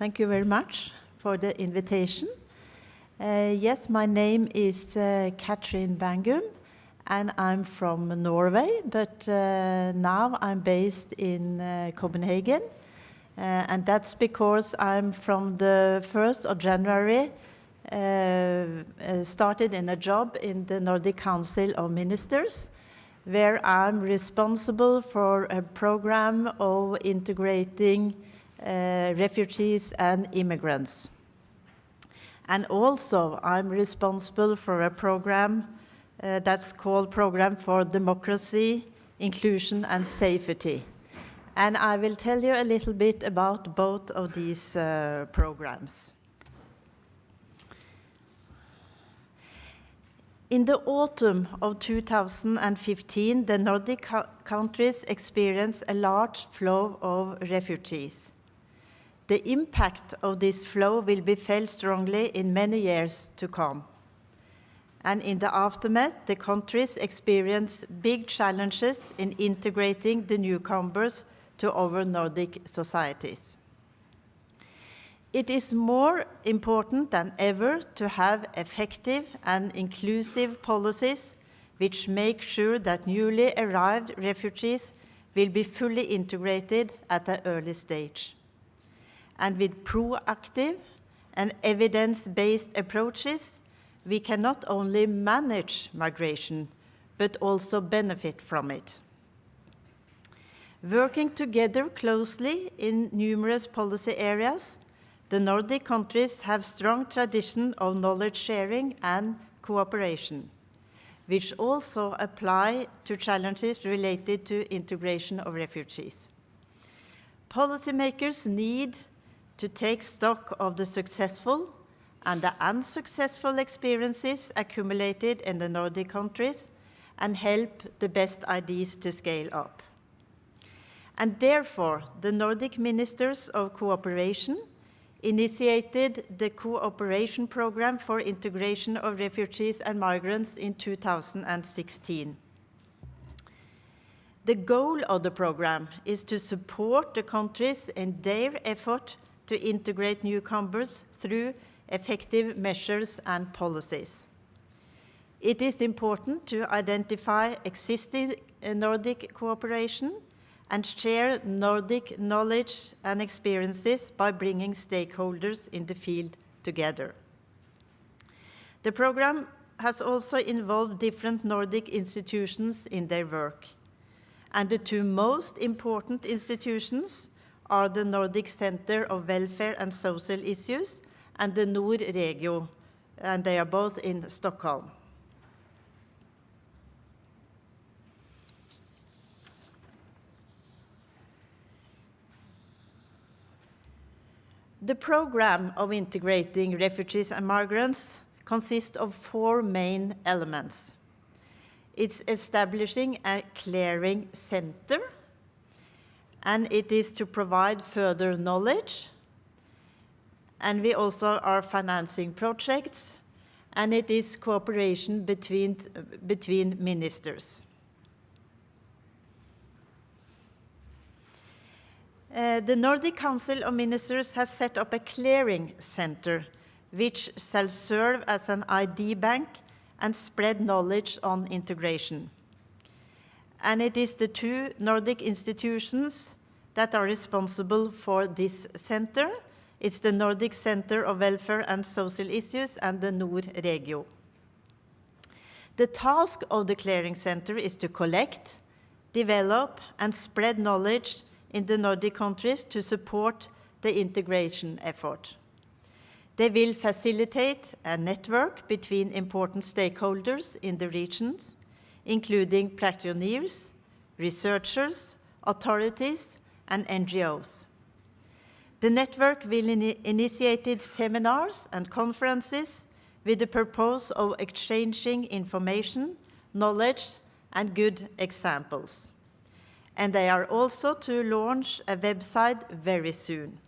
Thank you very much for the invitation. Uh, yes, my name is uh, Katrin Bangum, and I'm from Norway, but uh, now I'm based in uh, Copenhagen. Uh, and that's because I'm from the 1st of January uh, started in a job in the Nordic Council of Ministers, where I'm responsible for a program of integrating refugees and immigrants. And also, I'm responsible for a program uh, that's called Program for Democracy, Inclusion and Safety. And I will tell you a little bit about both of these uh, programs. In the autumn of 2015, the Nordic countries experienced a large flow of refugees. The impact of this flow will be felt strongly in many years to come. And in the aftermath, the countries experience big challenges in integrating the newcomers to our Nordic societies. It is more important than ever to have effective and inclusive policies which make sure that newly arrived refugees will be fully integrated at an early stage and with proactive and evidence-based approaches, we can not only manage migration, but also benefit from it. Working together closely in numerous policy areas, the Nordic countries have strong tradition of knowledge sharing and cooperation, which also apply to challenges related to integration of refugees. Policymakers need to take stock of the successful and the unsuccessful experiences accumulated in the Nordic countries and help the best ideas to scale up. And therefore, the Nordic Ministers of Cooperation initiated the Cooperation Program for Integration of Refugees and Migrants in 2016. The goal of the program is to support the countries in their effort to integrate newcomers through effective measures and policies. It is important to identify existing Nordic cooperation and share Nordic knowledge and experiences by bringing stakeholders in the field together. The program has also involved different Nordic institutions in their work. And the two most important institutions are the Nordic Center of Welfare and Social Issues and the Nordregio, and they are both in Stockholm. The program of integrating refugees and migrants consists of four main elements. It's establishing a clearing center and it is to provide further knowledge. And we also are financing projects, and it is cooperation between, between ministers. Uh, the Nordic Council of Ministers has set up a clearing center which shall serve as an ID bank and spread knowledge on integration and it is the two Nordic institutions that are responsible for this center. It's the Nordic Center of Welfare and Social Issues and the Nord Regio. The task of the Clearing Center is to collect, develop and spread knowledge in the Nordic countries to support the integration effort. They will facilitate a network between important stakeholders in the regions including practitioners, researchers, authorities, and NGOs. The network will in initiate seminars and conferences with the purpose of exchanging information, knowledge, and good examples. And they are also to launch a website very soon.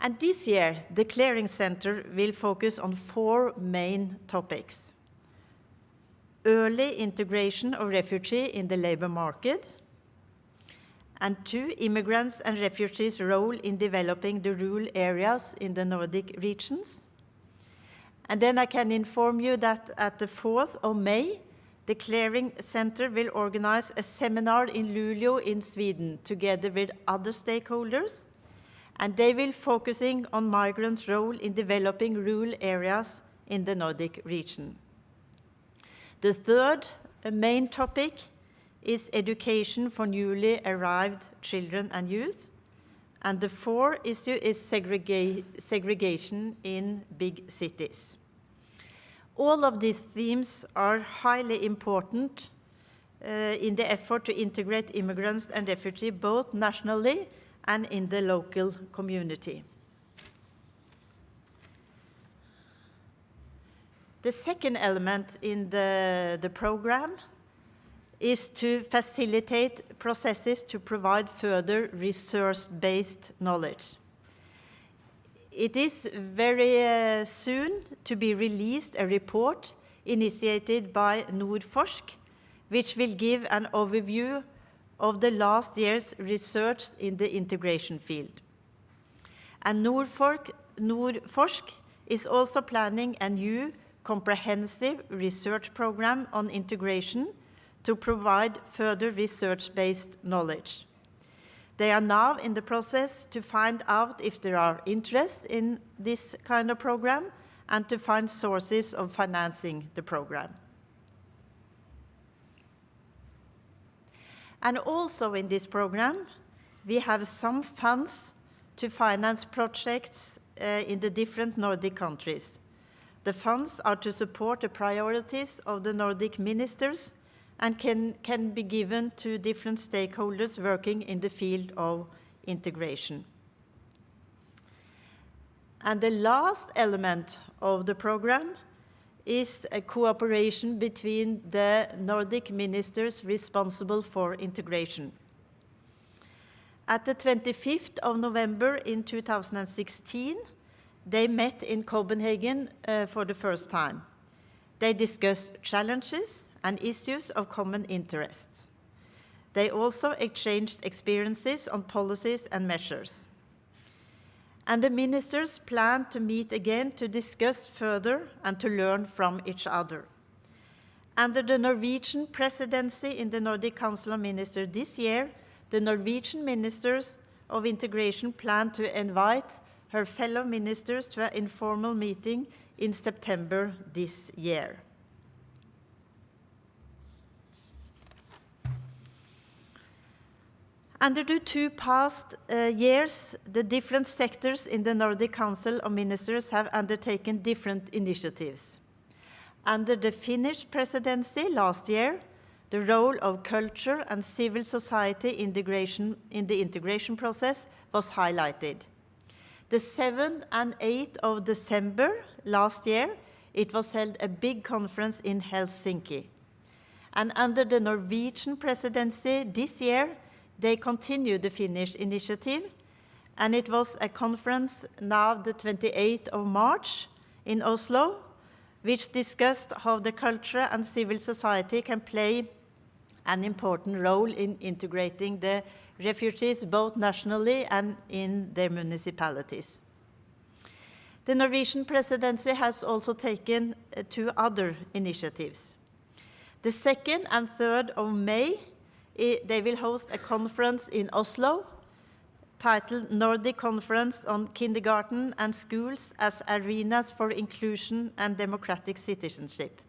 And this year, the Clearing Center will focus on four main topics early integration of refugee in the labor market, and two, immigrants and refugees' role in developing the rural areas in the Nordic regions. And then I can inform you that at the 4th of May, the Clearing Center will organize a seminar in Luleå in Sweden together with other stakeholders, and they will focusing on migrants' role in developing rural areas in the Nordic region. The third main topic is education for newly arrived children and youth. And the fourth issue is segrega segregation in big cities. All of these themes are highly important uh, in the effort to integrate immigrants and refugees both nationally and in the local community. The second element in the, the program is to facilitate processes to provide further resource-based knowledge. It is very uh, soon to be released a report initiated by Nordforsk, which will give an overview of the last year's research in the integration field. And Nordforsk, Nordforsk is also planning a new comprehensive research program on integration to provide further research-based knowledge. They are now in the process to find out if there are interest in this kind of program and to find sources of financing the program. And also in this program, we have some funds to finance projects uh, in the different Nordic countries. The funds are to support the priorities of the Nordic ministers and can, can be given to different stakeholders working in the field of integration. And the last element of the program is a cooperation between the Nordic ministers responsible for integration. At the 25th of November in 2016, they met in Copenhagen uh, for the first time. They discussed challenges and issues of common interests. They also exchanged experiences on policies and measures. And the ministers plan to meet again to discuss further and to learn from each other. Under the Norwegian presidency in the Nordic Council of Ministers this year, the Norwegian ministers of integration plan to invite her fellow ministers to an informal meeting in September this year. Under the two past uh, years, the different sectors in the Nordic Council of Ministers have undertaken different initiatives. Under the Finnish presidency last year, the role of culture and civil society integration in the integration process was highlighted. The 7th and 8th of December last year, it was held a big conference in Helsinki. And under the Norwegian presidency this year, they continued the Finnish initiative, and it was a conference now the 28th of March in Oslo, which discussed how the culture and civil society can play an important role in integrating the refugees both nationally and in their municipalities. The Norwegian presidency has also taken uh, two other initiatives. The 2nd and 3rd of May they will host a conference in Oslo titled Nordic Conference on Kindergarten and Schools as Arenas for Inclusion and Democratic Citizenship.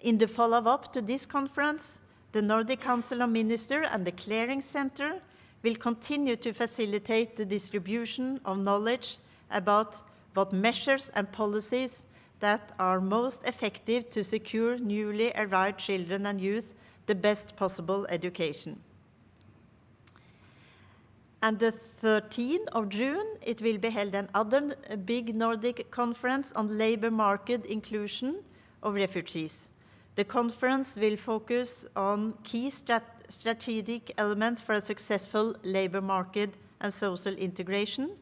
In the follow-up to this conference, the Nordic Council of Ministers and the Clearing Center will continue to facilitate the distribution of knowledge about what measures and policies that are most effective to secure newly arrived children and youth the best possible education. And the 13th of June, it will be held another big Nordic conference on labor market inclusion of refugees. The conference will focus on key strat strategic elements for a successful labor market and social integration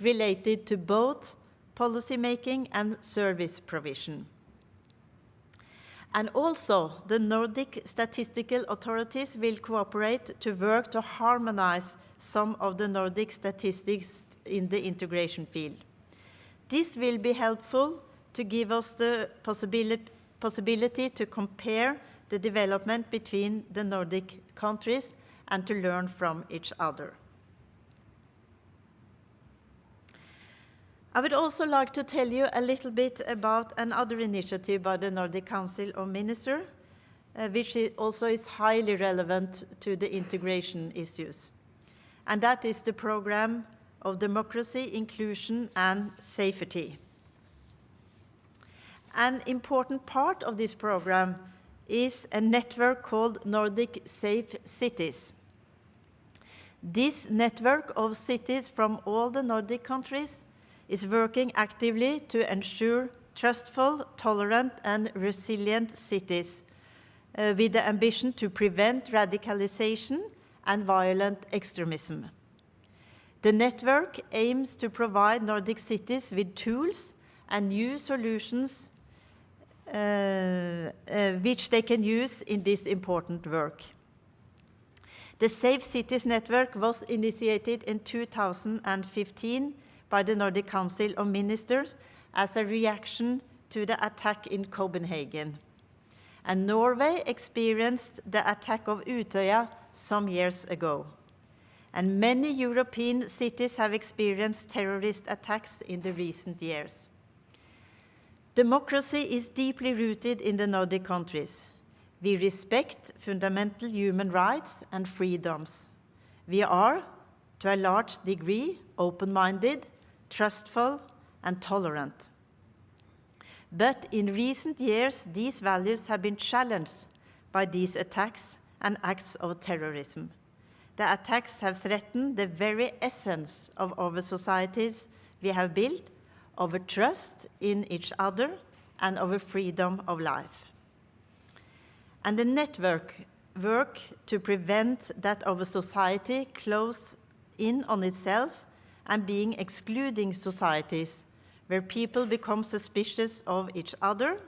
related to both policy making and service provision. And also, the Nordic statistical authorities will cooperate to work to harmonize some of the Nordic statistics in the integration field. This will be helpful to give us the possibility, possibility to compare the development between the Nordic countries and to learn from each other. I would also like to tell you a little bit about another initiative by the Nordic Council of Ministers, uh, which also is highly relevant to the integration issues. And that is the program of democracy, inclusion, and safety. An important part of this program is a network called Nordic Safe Cities. This network of cities from all the Nordic countries is working actively to ensure trustful, tolerant, and resilient cities uh, with the ambition to prevent radicalization and violent extremism. The network aims to provide Nordic cities with tools and new solutions Uh, uh, which they can use in this important work. The Safe Cities Network was initiated in 2015 by the Nordic Council of Ministers as a reaction to the attack in Copenhagen. And Norway experienced the attack of Utøya some years ago. And many European cities have experienced terrorist attacks in the recent years. Democracy is deeply rooted in the Nordic countries. We respect fundamental human rights and freedoms. We are, to a large degree, open-minded, trustful, and tolerant. But in recent years, these values have been challenged by these attacks and acts of terrorism. The attacks have threatened the very essence of our societies we have built, our trust in each other, and of a freedom of life. And the network work to prevent that of a society close in on itself and being excluding societies where people become suspicious of each other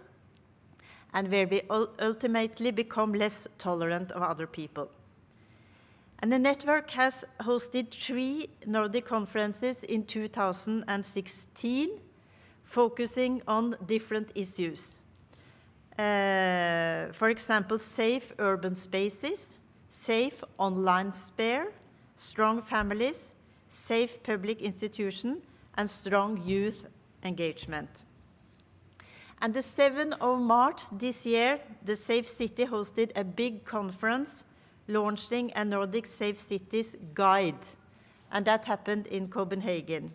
and where we ultimately become less tolerant of other people. And the network has hosted three Nordic conferences in 2016, focusing on different issues. Uh, for example, safe urban spaces, safe online sphere, strong families, safe public institution, and strong youth engagement. And the 7th of March this year, the Safe City hosted a big conference launching a Nordic Safe Cities guide, and that happened in Copenhagen.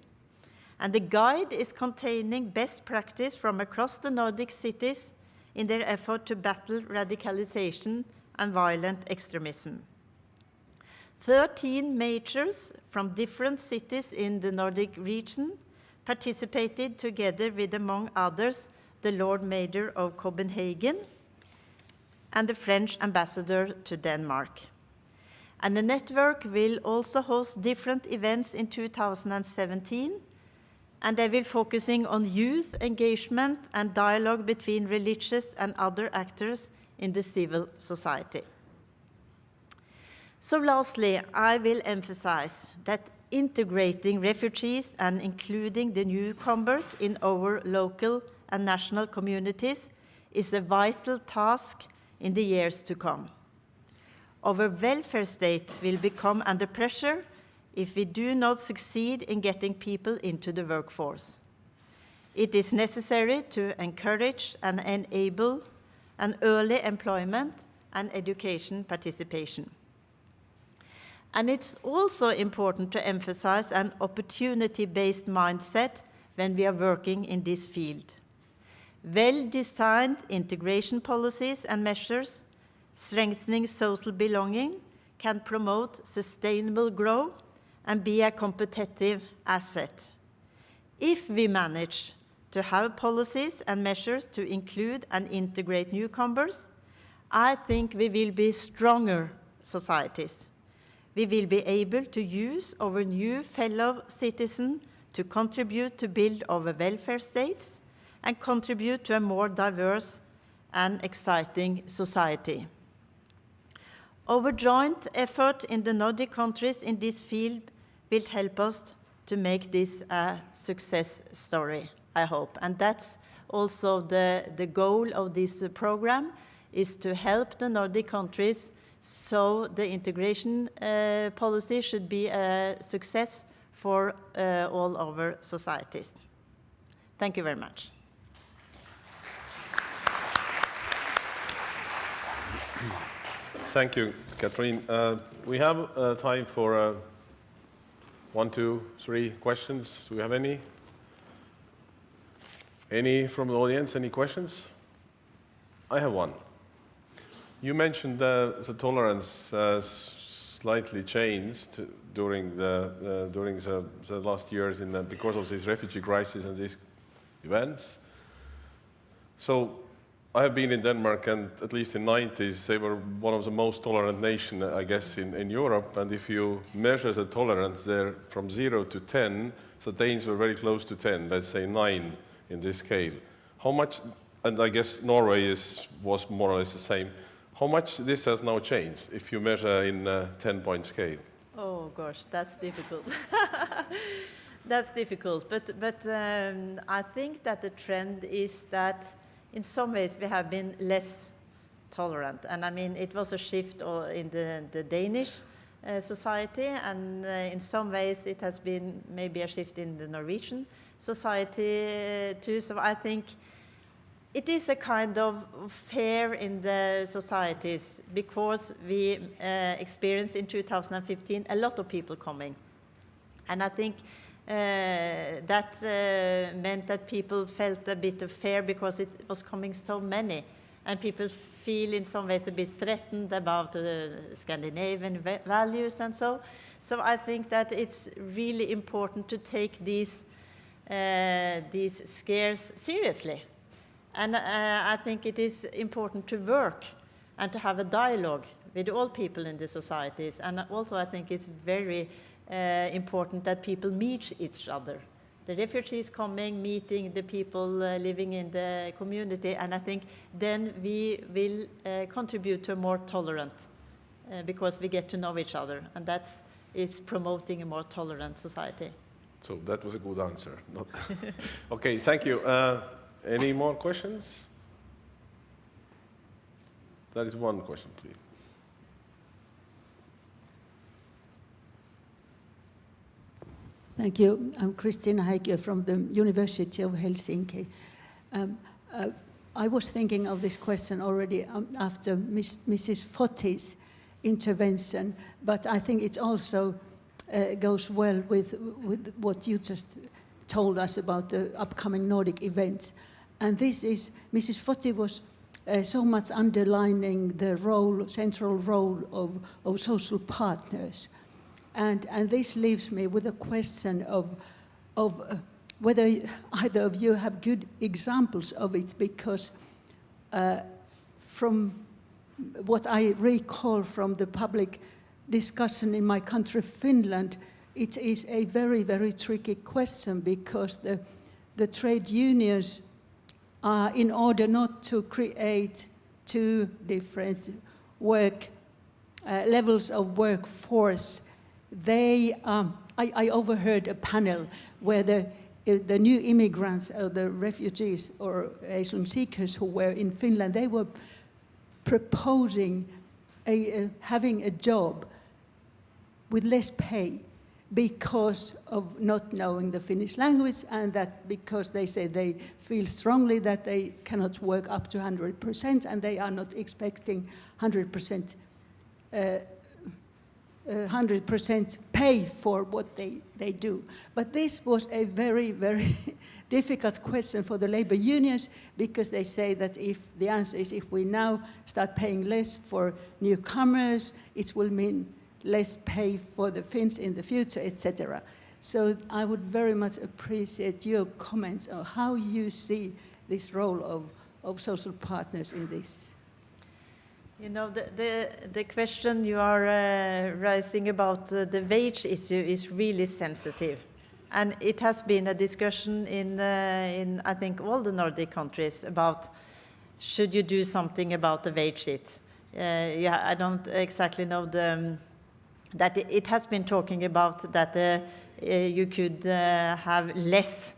And the guide is containing best practice from across the Nordic cities in their effort to battle radicalization and violent extremism. 13 majors from different cities in the Nordic region participated together with, among others, the Lord Mayor of Copenhagen, and the French ambassador to Denmark. And the network will also host different events in 2017, and they will focusing on youth engagement and dialogue between religious and other actors in the civil society. So lastly, I will emphasize that integrating refugees and including the newcomers in our local and national communities is a vital task in the years to come. Our welfare state will become under pressure if we do not succeed in getting people into the workforce. It is necessary to encourage and enable an early employment and education participation. And it's also important to emphasize an opportunity-based mindset when we are working in this field. Well-designed integration policies and measures strengthening social belonging can promote sustainable growth and be a competitive asset. If we manage to have policies and measures to include and integrate newcomers, I think we will be stronger societies. We will be able to use our new fellow citizens to contribute to build our welfare states and contribute to a more diverse and exciting society. Our joint effort in the Nordic countries in this field will help us to make this a success story, I hope. And that's also the, the goal of this program, is to help the Nordic countries so the integration uh, policy should be a success for uh, all our societies. Thank you very much. Thank you, Catherine. Uh, we have uh, time for uh, one, two, three questions. Do we have any? Any from the audience? Any questions? I have one. You mentioned the tolerance uh, slightly changed during the during the, the, last years in the, because of this refugee crisis and these events. So I have been in Denmark, and at least in the 90s, they were one of the most tolerant nations, I guess, in, in Europe. And if you measure the tolerance there from 0 to 10, the Danes were very close to 10, let's say 9 in this scale. How much, and I guess Norway is, was more or less the same, how much this has now changed if you measure in a 10-point scale? Oh, gosh, that's difficult. that's difficult, but, but um, I think that the trend is that in some ways we have been less tolerant. And I mean, it was a shift in the, the Danish uh, society, and uh, in some ways it has been maybe a shift in the Norwegian society uh, too. So I think it is a kind of fear in the societies because we uh, experienced in 2015 a lot of people coming. And I think that uh, meant that people felt a bit of fear because it was coming so many. And people feel in some ways a bit threatened about uh, Scandinavian values and so. So I think that it's really important to take these, these scares seriously. And uh, I think it is important to work and to have a dialogue with all people in the societies. And also I think it's very uh, important that people meet each other. The refugees coming, meeting the people uh, living in the community, and I think then we will uh, contribute to a more tolerant, because we get to know each other, and that is promoting a more tolerant society. So that was a good answer. okay, thank you. Uh, any more questions? That is one question, please. Thank you. I'm Christina Heikkö from the University of Helsinki. Um, uh, I was thinking of this question already um, after Mrs. Fotti's intervention, but I think it also uh, goes well with, with what you just told us about the upcoming Nordic events. And this is, Mrs. Fotti was uh, so much underlining the role, central role of, of social partners. And, and this leaves me with a question of, of uh, whether either of you have good examples of it, because uh, from what I recall from the public discussion in my country, Finland, it is a very, very tricky question because the, the trade unions are, in order not to create two different work uh, levels of workforce, they, um, I, I, overheard a panel where the, uh, the new immigrants, or the refugees or asylum seekers who were in Finland, they were proposing a, uh, having a job with less pay because of not knowing the Finnish language and that because they say they feel strongly that they cannot work up to 100% and they are not expecting 100% uh, 100% pay for what they, they do. But this was a very, very difficult question for the labor unions because they say that if the answer is if we now start paying less for newcomers, it will mean less pay for the Finns in the future, etc. So I would very much appreciate your comments on how you see this role of, of social partners in this. You know, the, the, the question you are uh, raising about uh, the wage issue is really sensitive. And it has been a discussion in, uh, in, I think, all the Nordic countries about should you do something about the wage sheet? Uh, yeah, I don't exactly know the, um, that it, it has been talking about that uh, uh, you could have less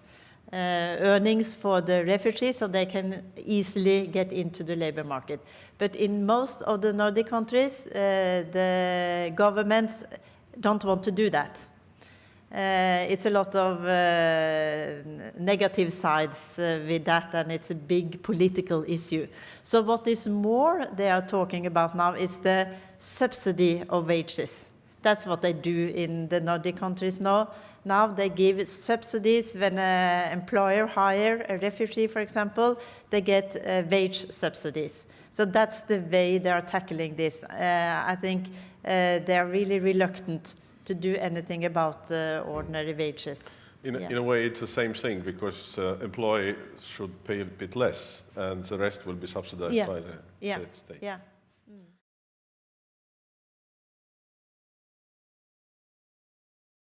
earnings for the refugees so they can easily get into the labor market. But in most of the Nordic countries, uh, the governments don't want to do that. Uh, it's a lot of uh, negative sides uh, with that, and it's a big political issue. So what is more they are talking about now is the subsidy of wages. That's what they do in the Nordic countries now. Now they give subsidies when an employer hire a refugee, for example, they get uh, wage subsidies. So that's the way they are tackling this. Uh, I think uh, they are really reluctant to do anything about ordinary wages. In a, Yeah. in a way, it's the same thing because uh, employee should pay a bit less, and the rest will be subsidized Yeah. by the Yeah, sta- state. yeah.